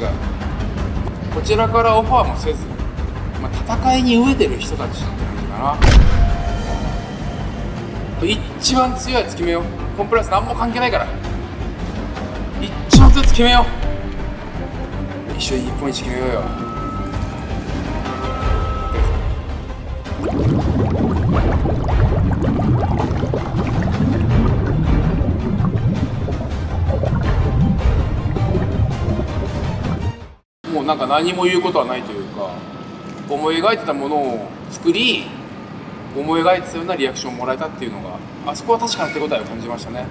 回は今までの方とちょっと違うこちらからオファーもせず、まあ、戦いに飢えてる人たちって感じかな。一番強いやつ決めよう。コンプライアンス何も関係ないから。一番強いやつ決めよう。一緒に日本一決めようよ。なんか何も言うことはないというか思い描いてたものを作り思い描いてたようなリアクションをもらえたっていうのがあそこは確かな手応えを感じましたね、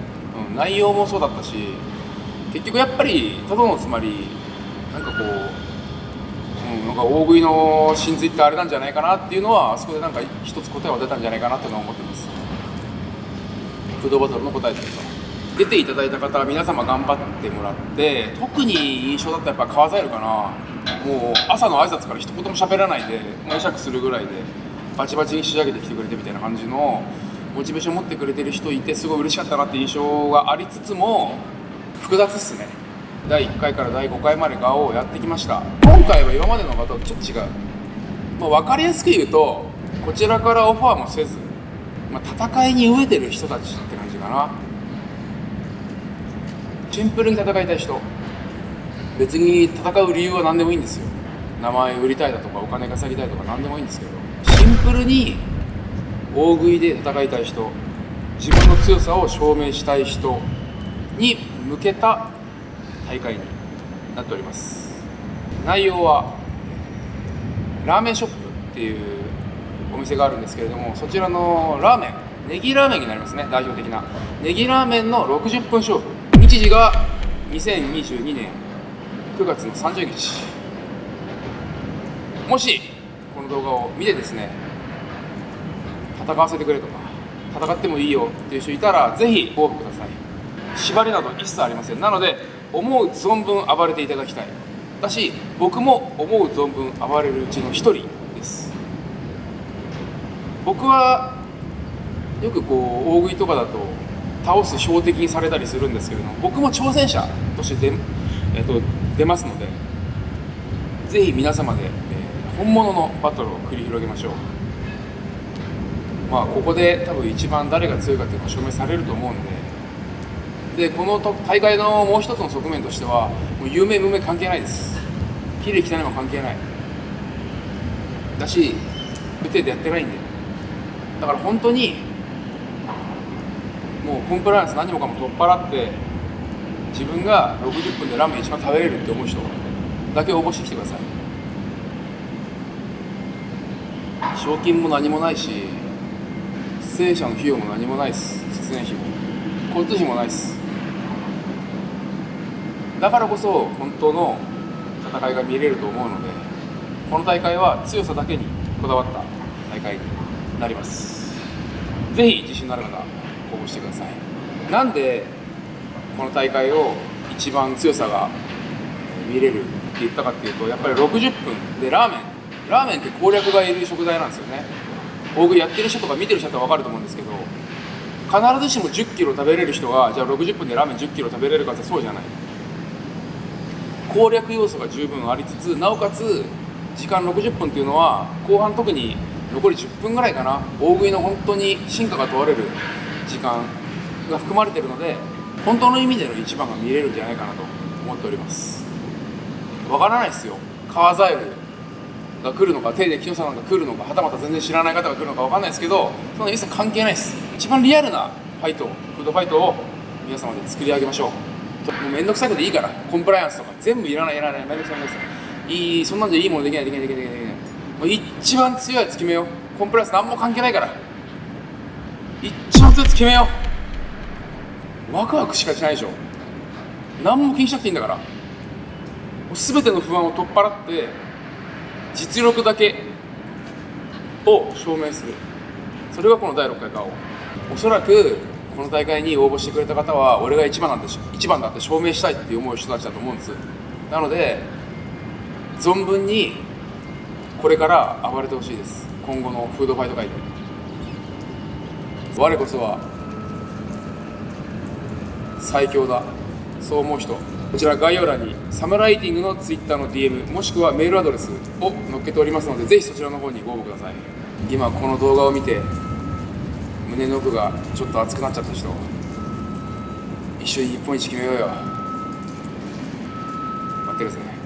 うん、内容もそうだったし結局やっぱりただのつまりなんかこう、うん、なんか大食いの真髄ってあれなんじゃないかなっていうのはあそこでなんか一つ答えは出たんじゃないかなっていうのは思ってます。フードバトルの答えというか出ていただいた方皆様頑張ってもらって特に印象だったらやっぱ川ザエルかな。もう朝の挨拶から一言も喋らないで会釈するぐらいでバチバチに仕上げてきてくれてみたいな感じのモチベーション持ってくれてる人いてすごい嬉しかったなって印象がありつつも複雑っすね。第1回から第5回まで顔をやってきました。今回は今までの方とちょっと違う、まあ、分かりやすく言うとこちらからオファーもせず、まあ、戦いに飢えてる人たちって感じかな。シンプルに戦いたい人。別に戦う理由は何でもいいんですよ。名前売りたいだとかお金稼ぎたいとか何でもいいんですけど。シンプルに大食いで戦いたい人。自分の強さを証明したい人に向けた大会になっております。内容はラーメンショップっていうお店があるんですけれどもそちらのラーメンネギラーメンになりますね代表的な。ネギラーメンの60分勝負。日時が2022年9月の30日。もしこの動画を見てですね戦わせてくれとか戦ってもいいよっていう人いたらぜひご応募ください。縛りなど一切ありません。なので思う存分暴れていただきたい。だし僕も思う存分暴れるうちの一人です。僕はよくこう大食いとかだと倒す標的にされたりするんですけれども僕も挑戦者として出,、えー、と出ますのでぜひ皆様で、えー本物のバトルを繰り広げましょう。まあここで多分一番誰が強いかっていうのが証明されると思うんででこの大会のもう一つの側面としてはもう有名無名関係ないです。綺麗汚いも関係ない。だし無程でやってないんで。だから本当にもうコンプライアンス何もかも取っ払って自分が60分でラーメン一番食べれるって思う人だけ応募してきてください。賞金も何もないし出演者の費用も何もないです出演費も。交通費もないです。だからこそ本当の戦いが見れると思うのでこの大会は強さだけにこだわった大会になります。ぜひ自信のある方してください。なんでこの大会を一番強さが見れるって言ったかっていうとやっぱり60分でラーメン。ラーメンって攻略がいる食材なんですよね。大食いやってる人とか見てる人は分かると思うんですけど必ずしも1 0キロ食べれる人がじゃあ60分でラーメン1 0キロ食べれるかってそうじゃない。攻略要素が十分ありつつなおかつ時間60分っていうのは後半特に残り10分ぐらいかな。大食いの本当に進化が問われる時間が含まれてるので本当の意味での一番が見れるんじゃないかなと思っております。わからないですよ。川ザエルが来るのか手で清さんが来るのかはたまた全然知らない方が来るのかわかんないですけどそんな一切関係ないです。一番リアルなファイトフードファイトを皆様で作り上げましょう。もうめんどくさいこといいからコンプライアンスとか全部いらないいらないめんどくさいめんどくさいいそんなんじゃいいものできないできないできないできないもう一番強いやつ決めよう。コンプライアンス何も関係ないから。一番強いやつ決めよう。ワクワクしかしないでしょ。何も気にしなくていいんだから。全ての不安を取っ払って実力だけを証明する。それがこの第6回顔お。そらくこの大会に応募してくれた方は俺が一番なんでし一番だって証明したいって思う人たちだと思うんです。なので存分にこれから暴れてほしいです。今後のフードファイト界で。我こそは最強だ。そう思う人。こちら概要欄にサムライティングの Twitter の DM もしくはメールアドレスを載っけておりますのでぜひそちらの方にご応募ください。今この動画を見て胸の奥がちょっと熱くなっちゃった人。一緒に日本一決めようよ。待ってるぜ。